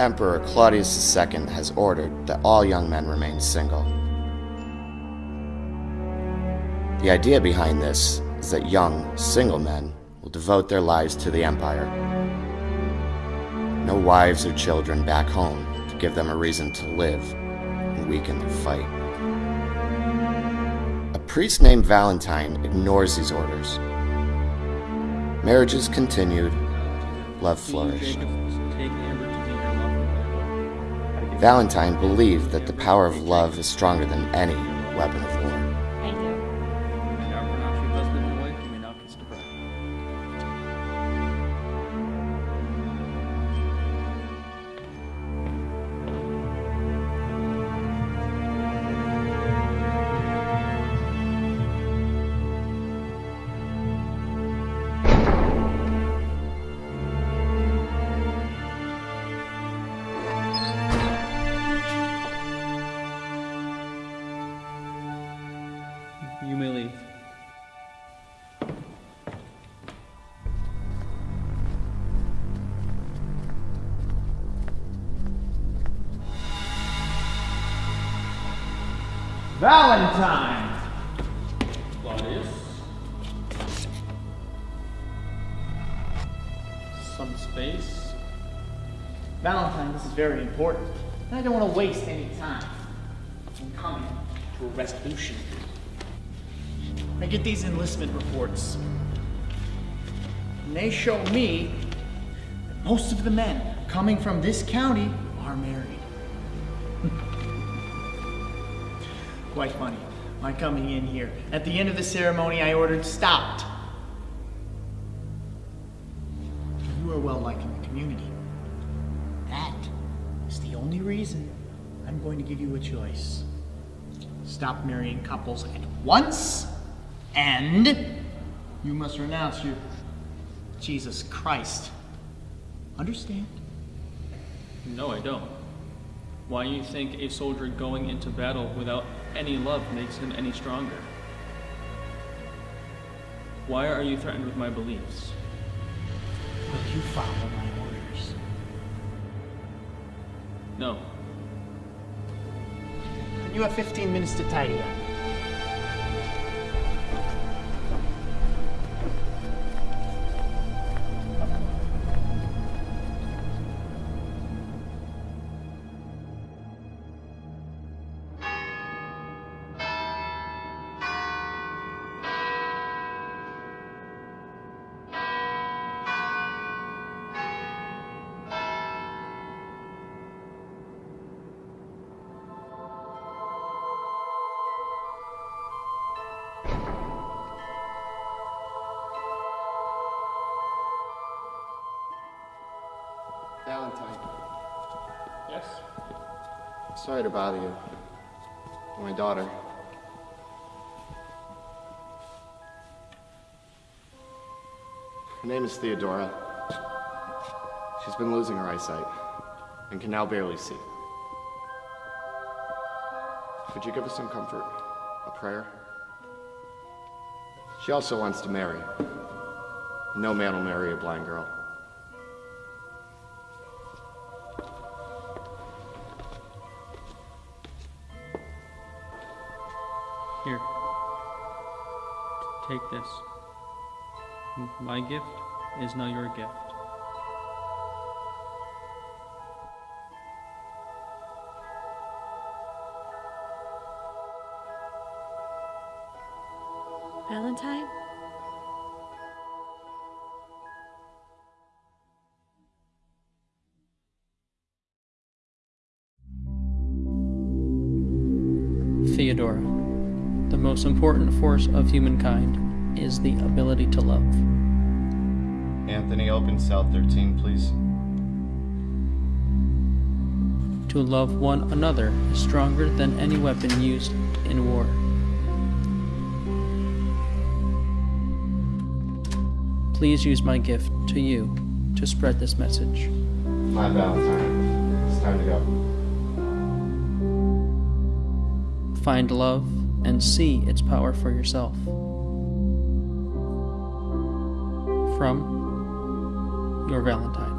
Emperor Claudius II has ordered that all young men remain single. The idea behind this is that young, single men will devote their lives to the Empire. No wives or children back home to give them a reason to live and weaken their fight. A priest named Valentine ignores these orders. Marriages continued, love flourished. Valentine believed that the power of love is stronger than any weapon of You may leave. Valentine! Claudius. Some space. Valentine, this is very important. And I don't want to waste any time in coming to a resolution. I get these enlistment reports. And they show me that most of the men coming from this county are married. Quite funny. My coming in here. At the end of the ceremony, I ordered stopped. You are well liked in the community. That is the only reason I'm going to give you a choice. Stop marrying couples at once, and you must renounce your Jesus Christ. Understand? No, I don't. Why do you think a soldier going into battle without any love makes him any stronger? Why are you threatened with my beliefs? Will you follow my orders? No. You have 15 minutes to tidy up. Valentine, Yes? sorry to bother you. My daughter. Her name is Theodora. She's been losing her eyesight and can now barely see. Could you give us some comfort? A prayer? She also wants to marry. No man will marry a blind girl. Here. Take this. My gift is now your gift. Valentine? Theodora, the most important force of humankind is the ability to love. Anthony, open cell 13, please. To love one another is stronger than any weapon used in war. Please use my gift to you to spread this message. My Valentine. It's time to go. Find love and see its power for yourself. From your Valentine.